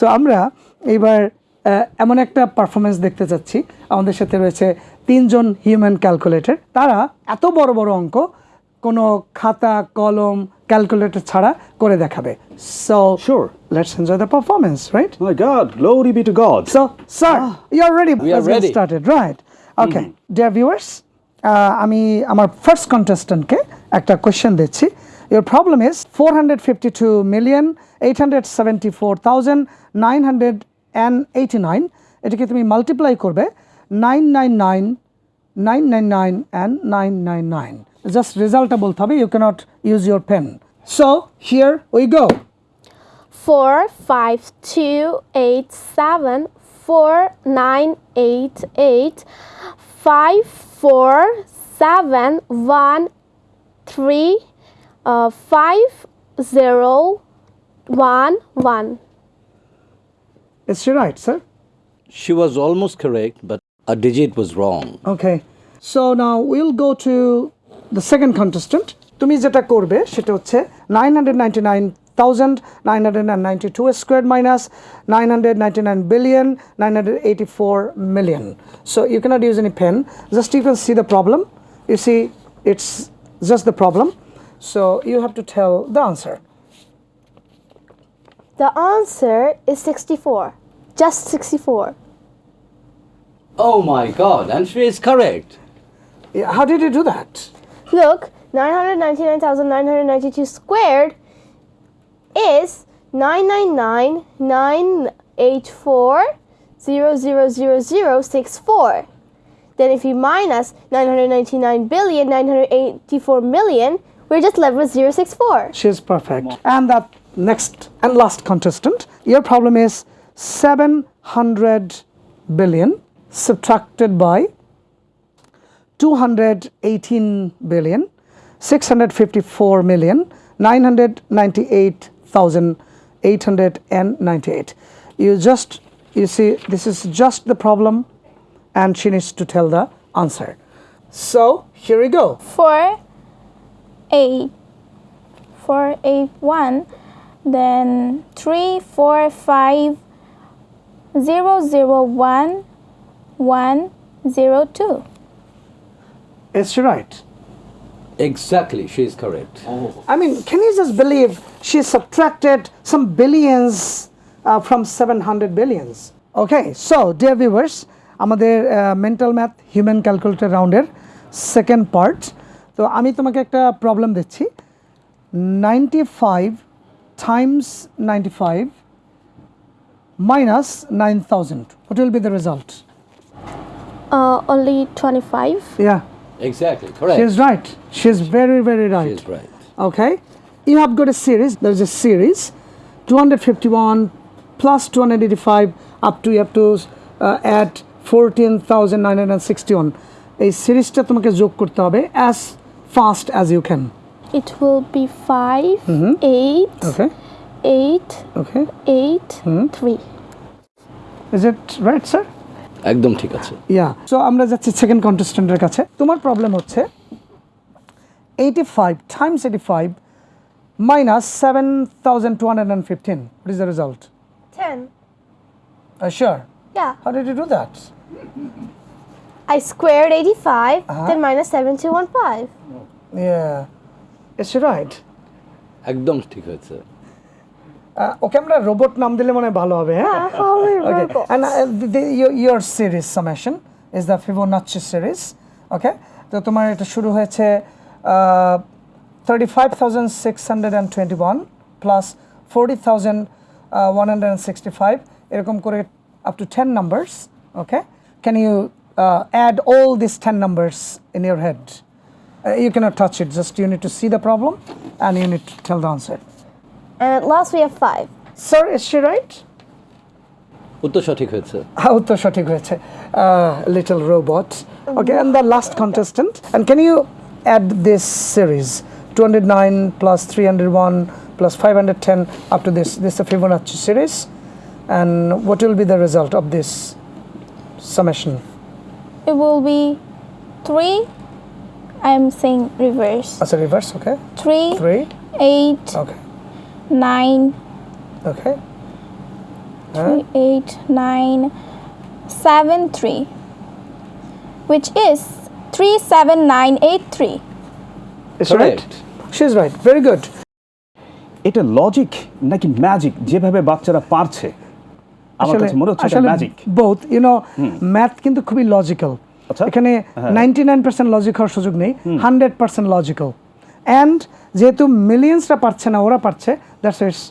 So আমরা এবার এমন একটা পারফরমেন্স দেখতে চাচ্ছি আমাদের সাথে রয়েছে তিনজন হিউম্যান ক্যালকুলেটর তারা এত বড় বড় অঙ্ক কোনো খাতা কলম ক্যালকুলেটর ছাড়া করে দেখাবে so Sure. Let's enjoy the performance right glory be to God. So, sir, you're ready. We are Let's get ready. started, right? Okay, dear viewers, uh, আমি আমার ফার্স্ট কন্টেস্ট্যান্টকে একটা কোয়েশ্চেন দিচ্ছি Your problem is 452 million 874,989 এটাকে তুমি multiply করবে 999 999 and 999 just রেজাল্টটা বলতে হবে you cannot use your pen so here we go four five two eight seven four nine eight eight five four seven one three uh, five zero one one. Is she right, sir? She was almost correct, but a digit was wrong. Okay. So now we'll go to the second contestant. তুমি যেটা করবে সেটা হচ্ছে 999,992 squared minus 999 billion 984 million. So you cannot use any pen. Just you can see the problem. You see it's just the problem. So you have to tell the answer. The answer is 64. Just 64. Oh my God, and she is correct. Yeah, How did you do that? Look, 999,992 squared is 999,984,00064. Then if you minus 999 billion 984 million, we're just left with 064. She's perfect. And that next and last contestant, your problem is 700 billion subtracted by 218 billion 654 million 998,898 you just you see this is just the problem and she needs to tell the answer so here we go for a4a1 then 3, 4, 5, 0, 0, 1, 1, 0, 2. Is she right? Exactly, she is correct. Oh. I mean, can you just believe she subtracted some billions uh, from 700 billions? Okay, so dear viewers, আমাদের mental math human calculator রাউন্ডের second part তো আমি তোমাকে একটা problem দিচ্ছি ninety five times ninety five minus nine thousand what will be the result Uh, only 25. Yeah Exactly, correct. She's right. She's very, very right. is right. Okay. You have got a series. There's a series 251 plus 285 up to you have to uh, add 14,961. এই সিরিজটা তোমাকে যোগ করতে হবে as fast as you can. It will be 5, 8, Okay. 8, Okay. 8, 3. Is it right, sir? একদম ঠিক আছে yeah so আমরা যাচ্ছি সেকেন্ড কন্টেস্টেন্টের কাছে তোমার প্রবলেম হচ্ছে eighty five Times eighty five minus seven thousand two hundred and fifteen is the result 10. Sure Yeah. How did you do that I squared 85, uh -huh. then minus 7215. Yeah. Is she right? একদম ঠিক হয়েছে Uh, ওকে আমরা robot নাম দিলে মনে হয় ভালো হবে হ্যাঁ Okay. And uh, the, the, your, your series summation is the Fibonacci series. Okay. তো তোমার এটা শুরু হয়েছে thirty five thousand six hundred and twenty one plus forty thousand one hundred and sixty five এরকম করে up to ten numbers okay can you add all this ten numbers in your head you cannot touch it just you need to see the problem and you need to tell the answer And at last we have 5. sir is she right উত্তর সঠিক হয়েছে হ্যাঁ উত্তর সঠিক হয়েছে little robot okay and the last contestant and can you add this series two hundred nine plus three hundred one plus five hundred ten up to this this Fibonacci series and what will be the result of this summation it will be three i'm saying reverse as a reverse okay three three eight okay nine okay three eight nine seven three which is three seven nine eight three is right right she's right very good এটা logic নাকি magic যেভাবে বাচ্চারা পারছে আমার কাছে মনে হচ্ছে এটা magic both you know math কিন্তু খুবই লজিক্যাল আচ্ছা। এখানে নাইনটি নাইন পার্সেন্ট লজিক হওয়ার সুযোগ নেই হান্ড্রেড পার্সেন্ট লজিক্যাল অ্যান্ড যেহেতু মিলিয়ন্সরা পারছে না ওরা পারছে that's it's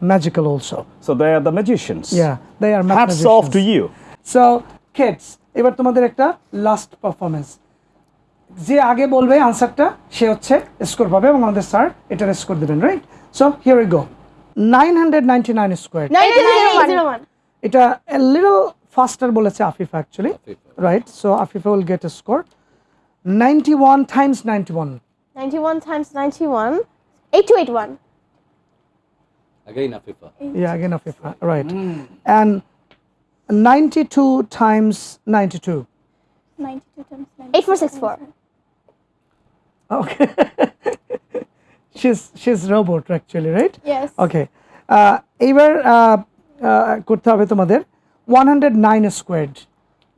magical also so they are the magicians yeah they are hats off to you so kids এবার তোমাদের একটা লাস্ট পারফরমেন্স যে আগে বলবে আনসারটা সে হচ্ছে স্কোর পাবে এবং আমাদের স্যার এটার স্কোর দেবেন right so here we go nine hundred ninety nine square 99801. এটা লিটল ফাস্টার বলেছে Afifa actually right so Afifa will get A score ninety one Times ninety one 91 times 91. 8281. Again, Afifa. Yeah, again Afifa, right. And 92 times 92. 92 times 9. 8464. Okay. she's she's robot actually, right? Yes. Okay. Uh, এবার uh, uh, করতে হবে তোমাদের 109 squared.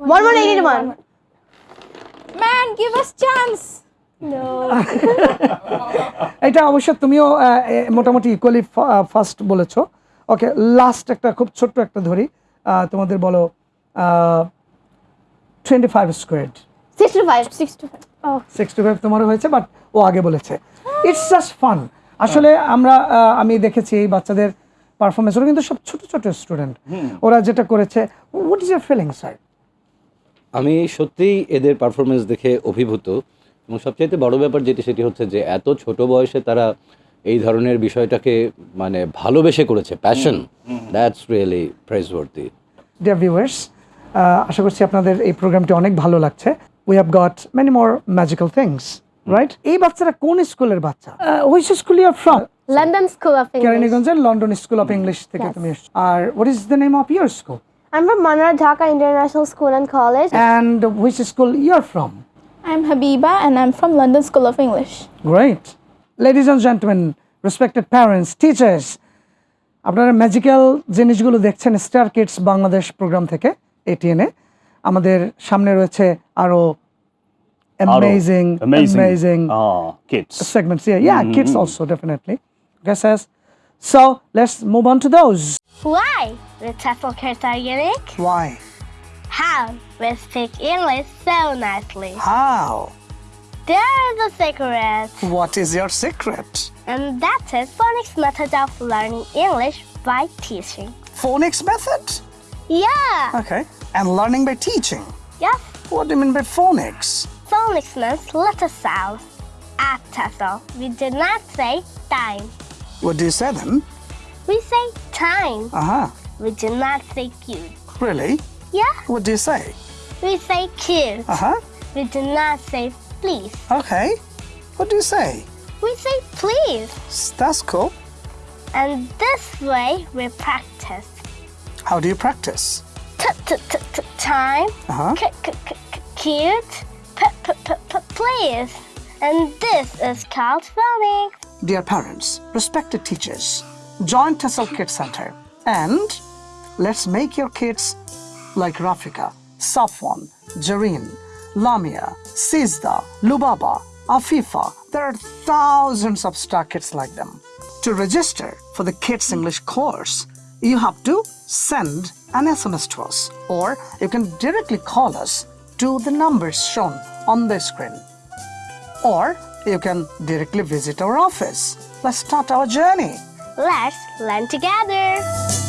1181. Man, give us chance. No. এটা অবশ্য তুমিও মোটামুটি equally first বলেছ okay last একটা খুব ছোট্ট একটা ধরি তোমাদের বলো twenty five squared 65. 65. Oh. Sixty five তোমারও হয়েছে বাট ও আগে বলেছে ইটস জাস্ট ফান আসলে আমরা আমি দেখেছি এই বাচ্চাদের পারফরমেন্স ওরা কিন্তু সব ছোট ছোট স্টুডেন্ট ওরা যেটা করেছে what is your feeling sir আমি সত্যিই এদের পারফরমেন্স দেখে অভিভূত। এবং সবচাইতে বড় ব্যাপার যেটি সেটি হচ্ছে যে এত ছোট বয়সে তারা এই ধরনের বিষয়টাকে মানে ভালোবেসে করেছে passion that's really praiseworthy dear viewers আশা করছি আপনাদের এই প্রোগ্রামটি অনেক ভালো লাগছে। We have got many more magical things right এই বাচ্চারা কোন স্কুলের বাচ্চা? Which school you from London School of English. কেরানীগঞ্জের লন্ডন স্কুল অফ ইংলিশ থেকে তুমি এসছো আর what is the name of your school I'm from Manar Dhaka International School and College. And which school your from I'm Habiba and I'm from London School of English. Great. Ladies and gentlemen, respected parents, teachers, আপনারা magical জিনিসগুলো দেখছেন star kids Bangladesh programme থেকে এটিএনএ আমাদের সামনে রয়েছে আরও amazing amazing Ah, kids. segments here. Yeah, kids also definitely. Okay, says. So let's move on to those. Why? The TEFL kids are unique. Why? How? We speak English so nicely. How? There's a secret, What is your secret? and that is phonics method of learning English by teaching. Phonics method. Yeah. Okay. And learning by teaching. Yes. What do you mean by phonics? Phonics means letter sounds. At TEFL, we do not say time. What do you say then? We say time. Uh huh. We do not say cute. Really? Yeah. What do you say? We say cute. Uh huh. We do not say please. Okay. What do you say? We say please. That's cool. And this way we practice. How do you practice? T- t- t- t- time. Uh-huh. C- c- c- cute. P- p- p- p- please. And this is called phonics. Dear parents, respected teachers, join Tessel Kids Center and let's make your kids like Rafika, Safwan, Jareen, Lamia, Sizda, Lubaba, Afifa. There are thousands of star kids like them. To register for the Kids English course, you have to send an SMS to us or you can directly call us to the numbers shown on the screen or you can directly visit our office. Let's start our journey. Let's learn together.